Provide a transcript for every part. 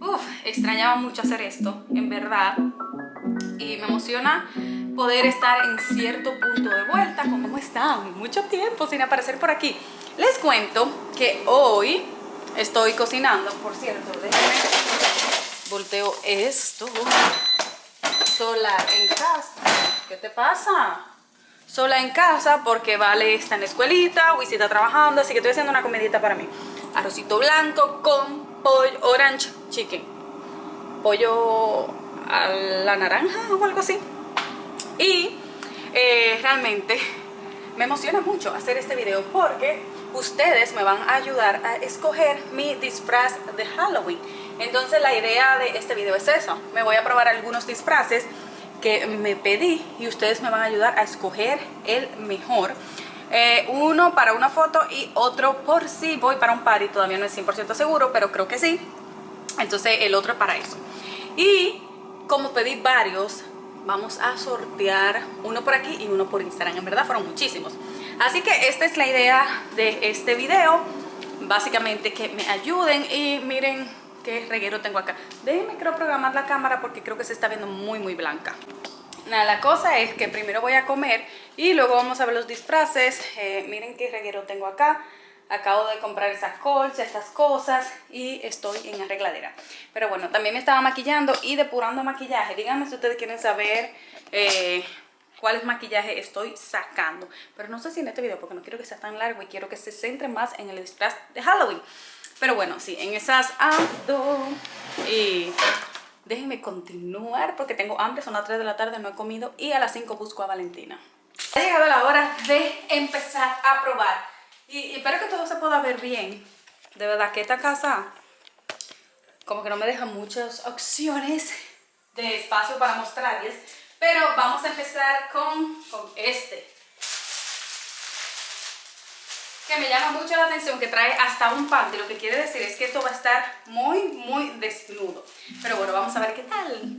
Uf, extrañaba mucho hacer esto, en verdad. Y me emociona poder estar en cierto punto de vuelta. ¿Cómo están? Mucho tiempo sin aparecer por aquí. Les cuento que hoy estoy cocinando, por cierto, déjenme volteo esto. Sola en casa. ¿Qué te pasa? Sola en casa porque Vale está en la escuelita, Wisi está trabajando, así que estoy haciendo una comidita para mí. Arrocito blanco con pollo orange chicken. Pollo a la naranja o algo así. Y eh, realmente me emociona mucho hacer este video porque ustedes me van a ayudar a escoger mi disfraz de Halloween. Entonces la idea de este video es eso. Me voy a probar algunos disfraces que me pedí y ustedes me van a ayudar a escoger el mejor. Eh, uno para una foto y otro por si voy para un party, todavía no es 100% seguro, pero creo que sí. Entonces el otro es para eso. Y como pedí varios, vamos a sortear uno por aquí y uno por Instagram. En verdad fueron muchísimos. Así que esta es la idea de este video. Básicamente que me ayuden y miren qué reguero tengo acá. Déjenme creo programar la cámara porque creo que se está viendo muy muy blanca. Nada, la cosa es que primero voy a comer y luego vamos a ver los disfraces. Eh, miren qué reguero tengo acá. Acabo de comprar esas colchas, estas cosas y estoy en arregladera. Pero bueno, también me estaba maquillando y depurando maquillaje. Díganme si ustedes quieren saber eh, cuáles maquillaje estoy sacando. Pero no sé si en este video porque no quiero que sea tan largo y quiero que se centre más en el disfraz de Halloween. Pero bueno, sí, en esas ando. Y déjenme continuar porque tengo hambre, son las 3 de la tarde, no he comido y a las 5 busco a Valentina. Ha llegado la hora de empezar a probar y, espero que todo se pueda ver bien. De verdad que esta casa como que no me deja muchas opciones de espacio para mostrarles. Pero vamos a empezar con, con este. Que me llama mucho la atención, que trae hasta un panty. Lo que quiere decir es que esto va a estar muy, muy desnudo. Pero bueno, vamos a ver qué tal.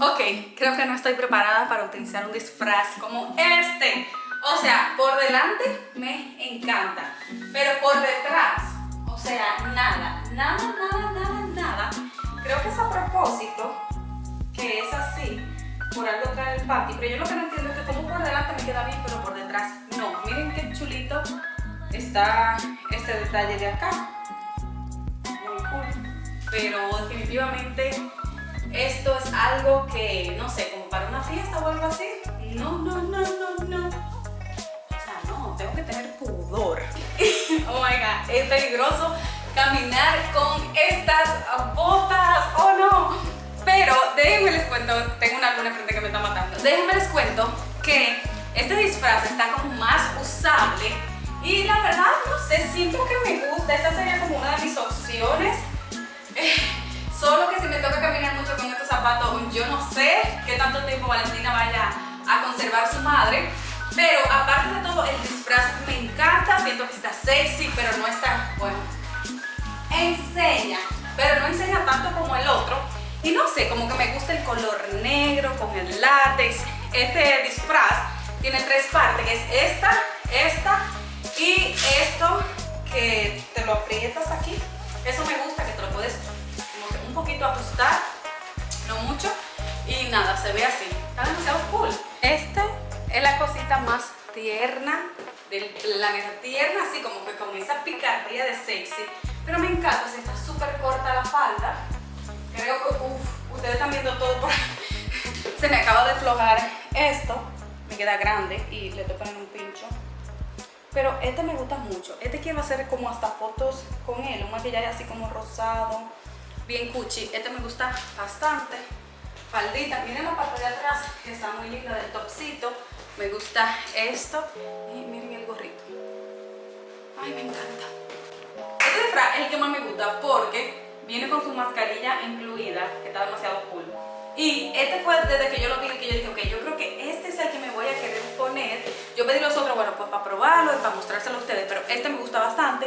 Ok, creo que no estoy preparada para utilizar un disfraz como este. O sea, por delante me encanta, pero por detrás, o sea, nada, nada, nada, nada, nada. Creo que es a propósito que es así, por algo trae el panty, pero yo lo que no entiendo es que como por delante me queda bien, pero por detrás está este detalle de acá. Pero definitivamente esto es algo que, no sé, como para una fiesta o algo así. No, no, no, no, no tengo que tener pudor. oh my god, es peligroso caminar con estas botas, oh no. Pero déjenme les cuento, tengo una luna frente que me está matando. Déjenme les cuento que este disfraz está como más usable y la verdad, no sé, siento que me gusta. Esta sería como una de mis opciones. Eh, solo que si me toca caminar mucho con estos zapatos, yo no sé qué tanto tiempo Valentina vaya a conservar su madre. Pero aparte de todo, el disfraz me encanta, siento que está sexy, pero no está, bueno, enseña, pero no enseña tanto como el otro. Y no sé, como que me gusta el color negro con el látex. Este disfraz tiene tres partes, que es esta, esta y esto que te lo aprietas aquí. Eso me gusta, que te lo puedes un poquito ajustar, no mucho. Y nada, se ve así. Está demasiado cool. Este es la cosita más tierna del planeta. Tierna así como que con esa picardía de sexy. Pero me encanta, o está súper corta la falda. Creo que, uff, ustedes están viendo todo por Se me acaba de aflojar esto. Me queda grande y le estoy poniendo un pincho. Pero este me gusta mucho. Este quiero hacer como hasta fotos con él. Un maquillaje así como rosado, bien cuchi. Este me gusta bastante. Faldita. Miren la parte de atrás, que está muy linda del topcito. Me gusta esto y miren el gorrito. Ay, me encanta. Este disfraz es el que más me gusta porque viene con su mascarilla incluida, que está demasiado cool. Y este fue desde que yo lo vi que yo para probarlo y para mostrárselo a ustedes, pero este me gusta bastante.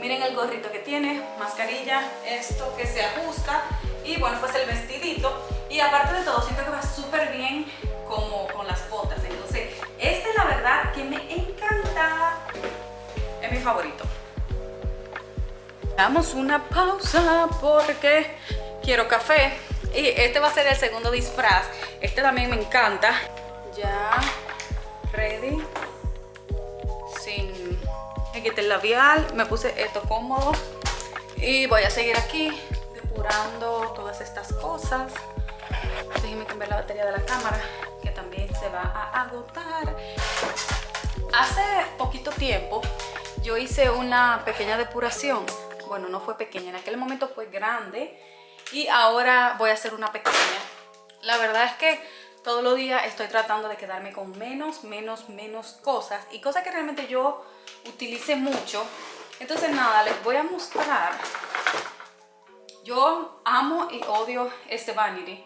Miren el gorrito que tiene, mascarilla, esto que se ajusta y bueno, pues el vestidito. Y aparte de todo, siento que va súper bien como con las botas. Entonces, este la verdad que me encanta. Es mi favorito. Damos una pausa porque quiero café. Y este va a ser el segundo disfraz. Este también me encanta. Ya, ready. Me el labial, me puse esto cómodo. Y voy a seguir aquí depurando todas estas cosas. Déjenme cambiar la batería de la cámara, que también se va a agotar. Hace poquito tiempo yo hice una pequeña depuración. Bueno, no fue pequeña, en aquel momento fue grande y ahora voy a hacer una pequeña. La verdad es que todos los días estoy tratando de quedarme con menos, menos, menos cosas y cosas que realmente yo utilice mucho. Entonces nada, les voy a mostrar. Yo amo y odio este Vanity.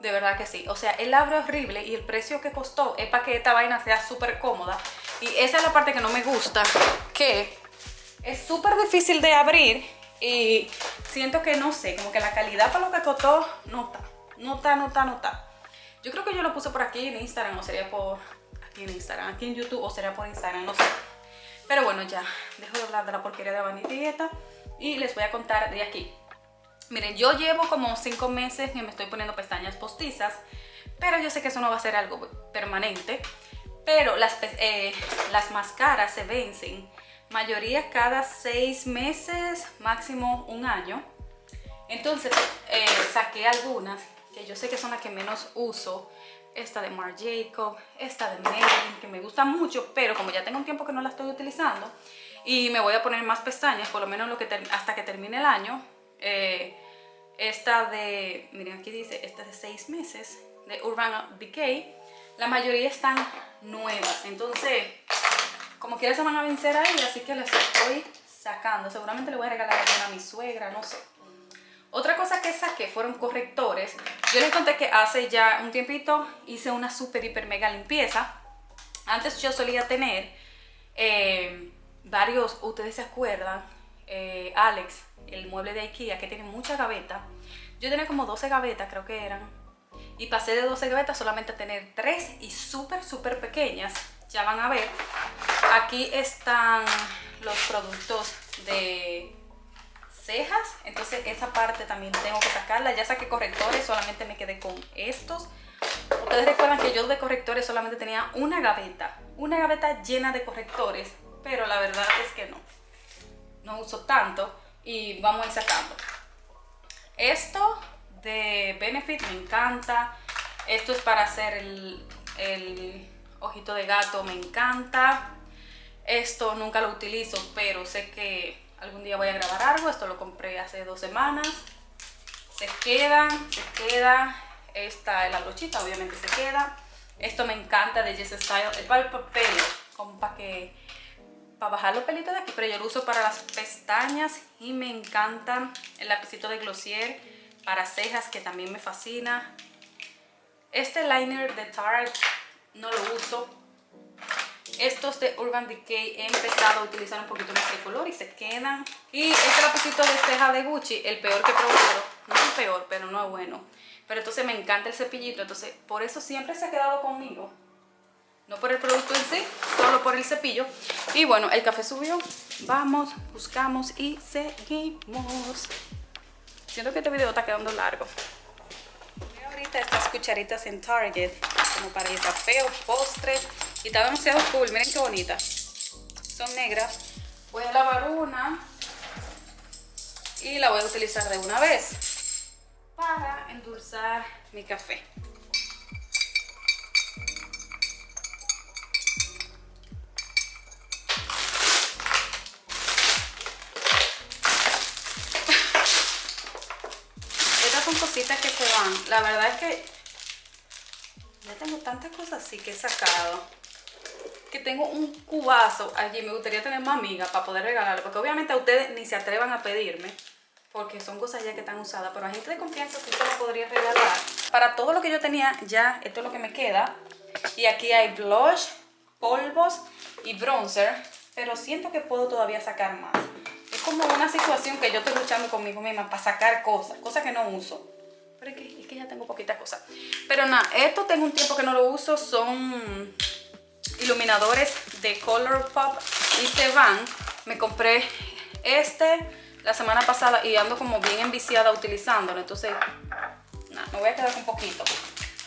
De verdad que sí. O sea, el abre horrible y el precio que costó es para que esta vaina sea súper cómoda. Y esa es la parte que no me gusta, que es súper difícil de abrir y siento que no sé, como que la calidad para lo que costó no está, no está, no está, no está. Yo creo que yo lo puse por aquí en Instagram o sería por aquí en Instagram, aquí en YouTube o sería por Instagram, no sé. Pero bueno, ya, dejo de hablar de la porquería de Vanity Dieta y les voy a contar de aquí. Miren, yo llevo como 5 meses que me estoy poniendo pestañas postizas, pero yo sé que eso no va a ser algo permanente. Pero las, eh, las máscaras se vencen, mayoría cada 6 meses, máximo un año. Entonces eh, saqué algunas que yo sé que son las que menos uso. Esta de Marc Jacob, esta de Maybelline, que me gusta mucho, pero como ya tengo un tiempo que no la estoy utilizando y me voy a poner más pestañas, por lo menos hasta que termine el año, eh, esta de, miren aquí dice, esta de 6 meses, de Urban Decay, la mayoría están nuevas, entonces como quiera se van a vencer ahí, así que las estoy sacando, seguramente le voy a regalar a mi suegra, no sé. Otra cosa que saqué fueron correctores. Yo les conté que hace ya un tiempito hice una super hiper mega limpieza. Antes yo solía tener eh, varios, ustedes se acuerdan, eh, Alex, el mueble de Ikea que tiene mucha gaveta. Yo tenía como 12 gavetas, creo que eran. Y pasé de 12 gavetas solamente a tener 3 y súper, súper pequeñas. Ya van a ver. Aquí están los productos de cejas, entonces esa parte también tengo que sacarla. Ya saqué correctores, solamente me quedé con estos. Ustedes recuerdan que yo de correctores solamente tenía una gaveta, una gaveta llena de correctores, pero la verdad es que no, no uso tanto y vamos a ir sacando. Esto de Benefit me encanta, esto es para hacer el, el ojito de gato, me encanta. Esto nunca lo utilizo, pero sé que algún día voy a grabar algo. Esto lo compré hace dos semanas. Se queda, se queda. Esta es la brochita, obviamente se queda. Esto me encanta de Jess Style. Es para el como para que para bajar los pelitos de aquí, pero yo lo uso para las pestañas y me encanta el lapicito de Glossier para cejas que también me fascina. Este liner de Tarte no lo uso, estos de Urban Decay he empezado a utilizar un poquito más de color y se quedan. Y este lapicito de ceja de Gucci, el peor que he probado. No el peor, pero no es bueno. Pero entonces me encanta el cepillito, entonces por eso siempre se ha quedado conmigo. No por el producto en sí, solo por el cepillo. Y bueno, el café subió. Vamos, buscamos y seguimos. Siento que este video está quedando largo. Voy ahorita estas cucharitas en Target, como para el café o postre y está demasiado cool, miren qué bonita. Son negras. Voy a lavar una y la voy a utilizar de una vez para endulzar mi café. Estas son cositas que se van. La verdad es que ya tengo tantas cosas así que he sacado que tengo un cubazo allí. Me gustaría tener más amigas para poder regalarle. Porque obviamente a ustedes ni se atrevan a pedirme. Porque son cosas ya que están usadas. Pero a gente de confianza sí se lo podría regalar. Para todo lo que yo tenía ya, esto es lo que me queda. Y aquí hay blush, polvos y bronzer. Pero siento que puedo todavía sacar más. Es como una situación que yo estoy luchando conmigo misma para sacar cosas. Cosas que no uso. Pero es que, es que ya tengo poquitas cosas. Pero nada, esto tengo un tiempo que no lo uso. Son iluminadores de Colourpop y se van. Me compré este la semana pasada y ando como bien enviciada utilizándolo. Entonces, nada, me voy a quedar con poquito.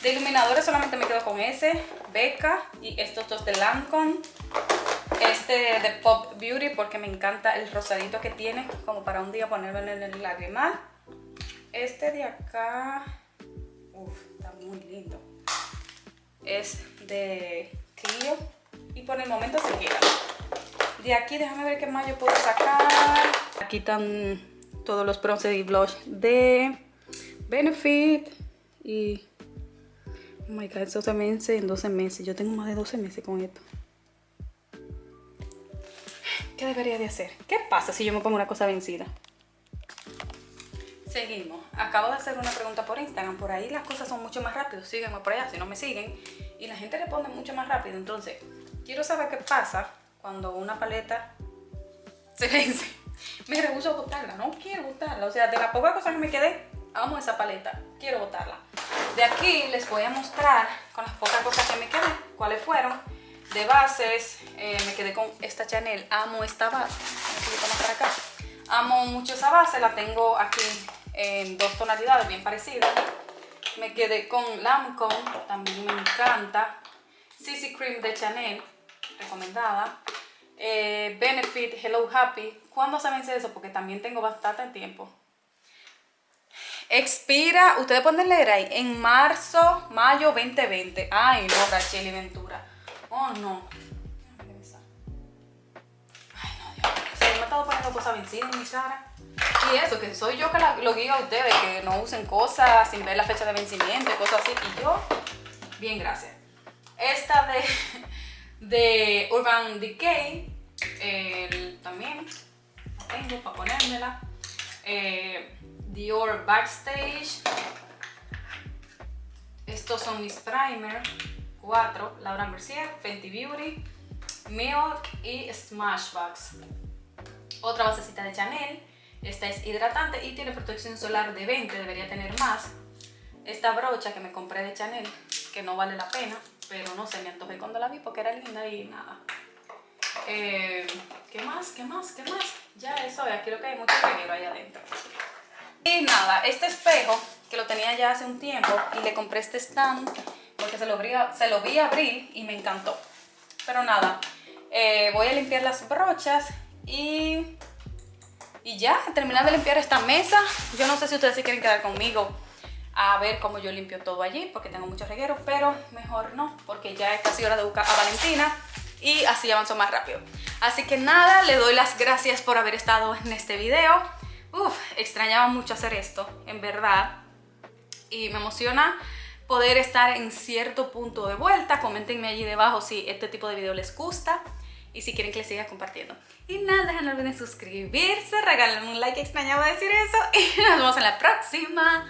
De iluminadores solamente me quedo con ese, Becca y estos dos de Lancome. Este de Pop Beauty porque me encanta el rosadito que tiene, como para un día ponerlo en el lagrimal. Este de acá, uff, está muy lindo. Es de Clio y por el momento se queda. De aquí déjame ver qué más yo puedo sacar. Aquí están todos los bronces y blush de Benefit y Oh my god, esto se vence en 12 meses. Yo tengo más de 12 meses con esto. ¿Qué debería de hacer? ¿Qué pasa si yo me pongo una cosa vencida? Seguimos. Acabo de hacer una pregunta por Instagram. Por ahí las cosas son mucho más rápidas. Sígueme por allá si no me siguen. Y la gente responde mucho más rápido. Entonces, quiero saber qué pasa cuando una paleta se vence. Me rehuso a botarla. No quiero botarla. O sea, de la poca cosa que me quedé, amo esa paleta. Quiero botarla. De aquí les voy a mostrar con las pocas cosas que me quedé, cuáles fueron. De bases, eh, me quedé con esta Chanel, amo esta base, para acá. Amo mucho esa base, la tengo aquí en dos tonalidades bien parecidas. Me quedé con Lancome, también me encanta. CC Cream de Chanel, recomendada. Eh, Benefit Hello Happy. ¿Cuándo se vence eso? Porque también tengo bastante tiempo. Expira, ustedes pueden leer ahí, en marzo, mayo 2020. Ay, no, Rachel y Ventura. Oh, no. Ay, no, Dios yo me he estado poniendo cosas vencidas en mi cara. Y eso, que soy yo que lo guío a ustedes, que no usen cosas sin ver la fecha de vencimiento cosas así. Y yo, bien, gracias. Esta de, de Urban Decay, también la tengo para ponérmela. Eh, Dior Backstage. Estos son mis primer. Cuatro. Laura Mercier, Fenty Beauty, Milk y Smashbox. Otra basecita de Chanel. Esta es hidratante y tiene protección solar de 20, debería tener más. Esta brocha que me compré de Chanel, que no vale la pena, pero no sé, me antojé cuando la vi porque era linda y nada. Eh, ¿Qué más? ¿Qué más? ¿Qué más? Ya eso, aquí lo que hay mucho reguero ahí adentro. Y nada, este espejo, que lo tenía ya hace un tiempo, y le compré este stand porque se lo, vi, se abrir y me encantó. Pero nada, eh, voy a limpiar las brochas y, y ya, terminar de limpiar esta mesa. Yo no sé si ustedes se quieren quedar conmigo a ver cómo yo limpio todo allí, porque tengo muchos regueros, pero mejor no, porque ya es casi hora de buscar a Valentina y así avanzo más rápido. Así que nada, le doy las gracias por haber estado en este video. Uf, extrañaba mucho hacer esto, en verdad. Y me emociona poder estar en cierto punto de vuelta. Coméntenme allí debajo si este tipo de video les gusta y si quieren que les siga compartiendo. Y nada, no olviden suscribirse, regalarme un like, extrañaba decir eso. Y nos vemos en la próxima.